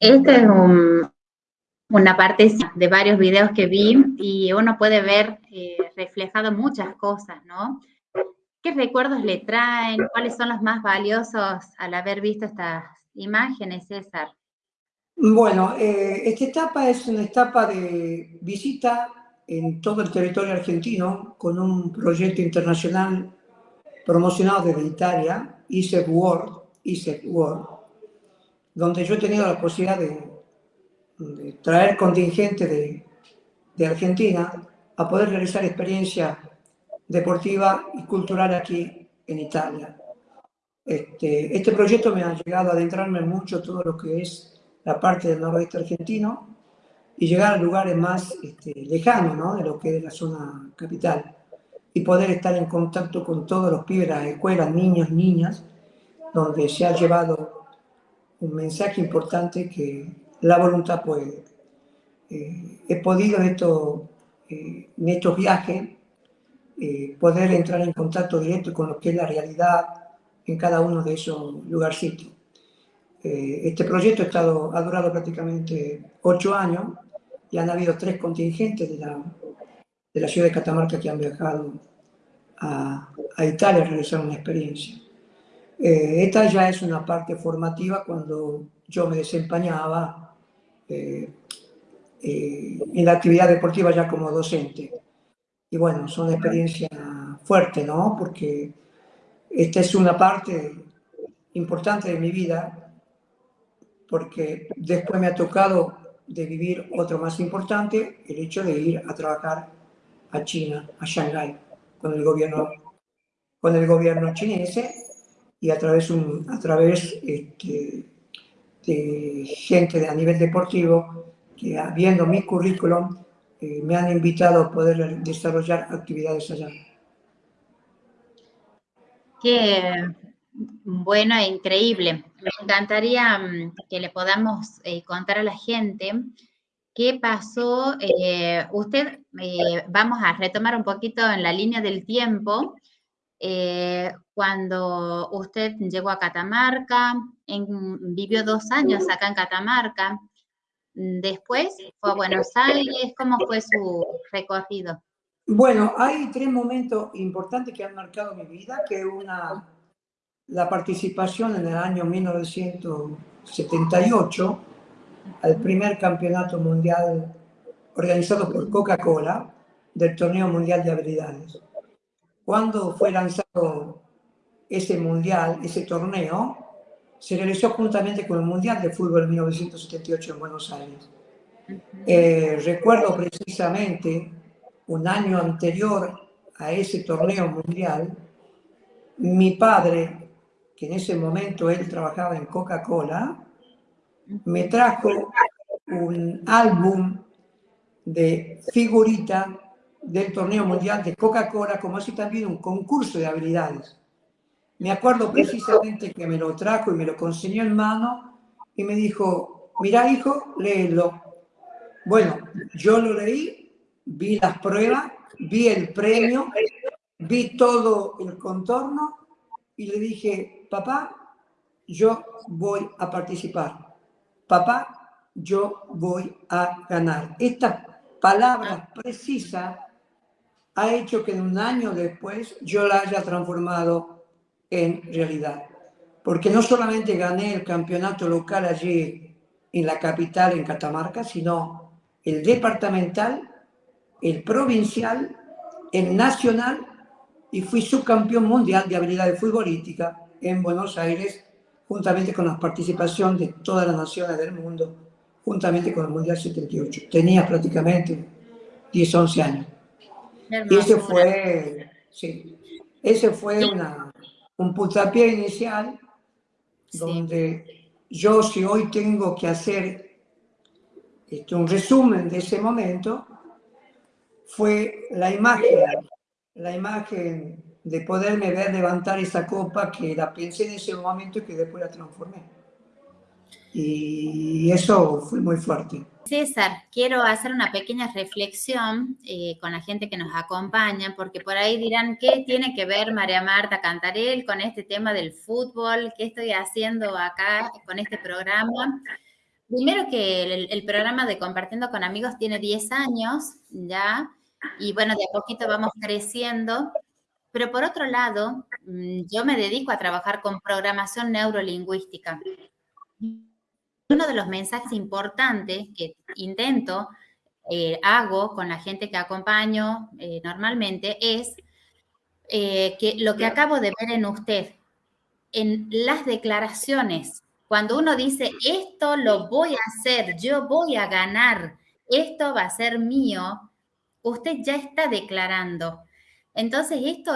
Esta es una parte de varios videos que vi y uno puede ver eh, reflejado muchas cosas, ¿no? ¿Qué recuerdos le traen? ¿Cuáles son los más valiosos al haber visto estas imágenes, César? Bueno, eh, esta etapa es una etapa de visita en todo el territorio argentino con un proyecto internacional promocionado desde Italia, ISEC World, ISEC World, donde yo he tenido la posibilidad de, traer contingente de, Argentina a poder realizar experiencia deportiva y cultural aquí en Italia. Este, este proyecto me ha llegado a adentrarme mucho todo lo que es la parte del noroeste argentino y llegar a lugares más este, lejanos ¿no? de lo que es la zona capital y poder estar en contacto con todos los pibes las escuelas, niños, niñas, donde se ha llevado un mensaje importante que la voluntad puede. Eh, he podido esto, eh, en estos viajes eh, poder entrar en contacto directo con lo que es la realidad en cada uno de esos lugarcitos. este proyecto ha, durado prácticamente ocho años y han habido tres contingentes de la, de la ciudad de Catamarca que han viajado a, a Italia a realizar una experiencia. Eh, esta ya es una parte formativa cuando yo me desempeñaba eh, eh, en la actividad deportiva ya como docente. Y bueno, son experiencias fuertes, ¿no? Porque esta es una parte importante de mi vida, porque después me ha tocado de vivir otro más importante, el hecho de ir a trabajar a China, a Shanghái, con el gobierno, con el gobierno chinés y a través, un, a través este, de gente a nivel deportivo que viendo mi currículum eh, me han invitado a poder desarrollar actividades allá. Qué bueno e increíble. Me encantaría mm, que le podamos eh, contar a la gente qué pasó. Eh, usted, eh, vamos a retomar un poquito en la línea del tiempo. Cuando usted llegó a Catamarca, vivió dos años acá en Catamarca, después fue a Buenos Aires, ¿cómo fue su recorrido? Bueno, hay tres momentos importantes que han marcado mi vida, que una la participación en el año 1978 al primer campeonato mundial organizado por Coca-Cola del Torneo Mundial de Habilidades. Cuando fue lanzado ese mundial, ese torneo, se realizó juntamente con el Mundial de Fútbol en 1978 en Buenos Aires. Eh, recuerdo precisamente un año anterior a ese torneo mundial, mi padre que en ese momento él trabajaba en Coca-Cola, me trajo un álbum de figurita del torneo mundial de Coca-Cola, como así también un concurso de habilidades. Me acuerdo precisamente que me lo trajo y me lo conseguió en mano y me dijo, mira hijo, léelo. Bueno, yo lo leí, vi las pruebas, vi el premio, vi todo el contorno y le dije, papá, yo voy a participar. Papá, yo voy a ganar. Esta palabra precisa ha hecho que un año después yo la haya transformado en realidad. Porque no solamente gané el campeonato local allí en la capital, en Catamarca, sino el departamental, el provincial, el nacional y fui subcampeón mundial de habilidades futbolísticas en Buenos Aires, juntamente con la participación de todas las naciones del mundo, juntamente con el Mundial 78. Tenía prácticamente 10, 11 años. Y ese fue, sí, ese fue una, un puntapié inicial donde yo si hoy tengo que hacer este, un resumen de ese momento, fue la imagen, la imagen de poderme ver levantar esa copa que la pensé en ese momento y que después la transformé. Y eso fue muy fuerte. César, quiero hacer una pequeña reflexión eh, con la gente que nos acompaña, porque por ahí dirán, ¿qué tiene que ver María Marta Cantarel con este tema del fútbol? ¿Qué estoy haciendo acá con este programa? primero que el, programa de Compartiendo con Amigos tiene 10 años ya, y bueno, de a poquito vamos creciendo, pero por otro lado, mm, yo me dedico a trabajar con programación neurolingüística. Uno de los mensajes importantes que intento, eh, hago con la gente que acompaño eh, normalmente es eh, que lo que acabo de ver en usted, en las declaraciones, cuando uno dice, esto lo voy a hacer, yo voy a ganar, esto va a ser mío, usted ya está declarando. Entonces, esto,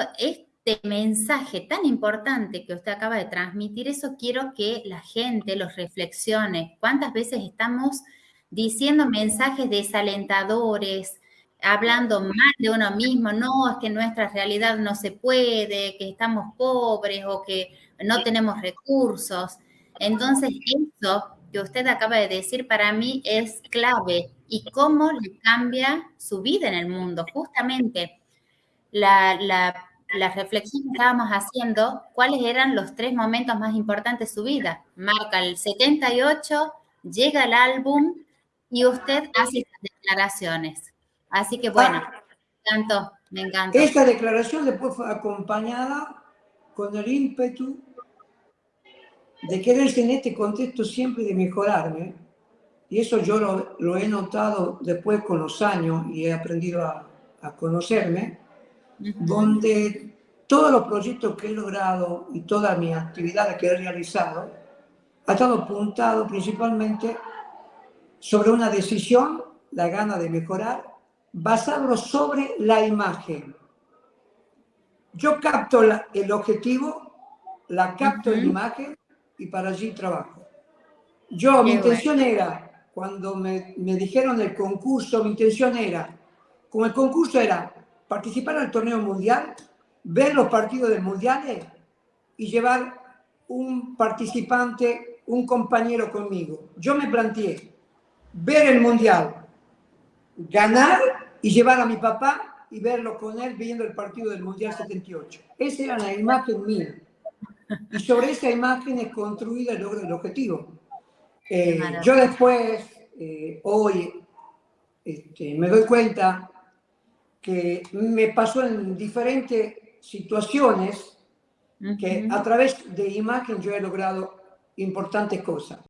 este mensaje tan importante que usted acaba de transmitir, eso quiero que la gente los reflexione. ¿Cuántas veces estamos diciendo mensajes desalentadores, hablando mal de uno mismo, no, es que nuestra realidad no se puede, que estamos pobres o que no tenemos recursos. Entonces, eso que usted acaba de decir para mí es clave y cómo le cambia su vida en el mundo. Justamente la, la, reflexión que estábamos haciendo, cuáles eran los tres momentos más importantes de su vida. Marca el 78, llega el álbum y usted hace estas declaraciones. Así que bueno, ah. me encantó, me encantó. Esta declaración después fue acompañada con el ímpetu de querer en este contexto siempre de mejorarme. Y eso yo lo, he notado después con los años y he aprendido a, conocerme, donde todos los proyectos que he logrado y todas mis actividades que he realizado ha estado apuntado principalmente sobre una decisión, la gana de mejorar, basado sobre la imagen. Yo capto el objetivo, la capto en imagen y para allí trabajo. Yo, mi intención era, cuando me, me dijeron el concurso, mi intención era, como el concurso era participar el torneo mundial, ver los partidos del mundial y llevar un participante, un compañero conmigo. Yo me planteé ver el mundial, ganar y llevar a mi papá y verlo con él viendo el partido del Mundial 78. Esa era la imagen mía. Y sobre esa imagen es construida el logro del objetivo. Eh, yo después, eh, hoy, este, me doy cuenta que me pasó en diferentes situaciones que a través de imagen yo he logrado importantes cosas.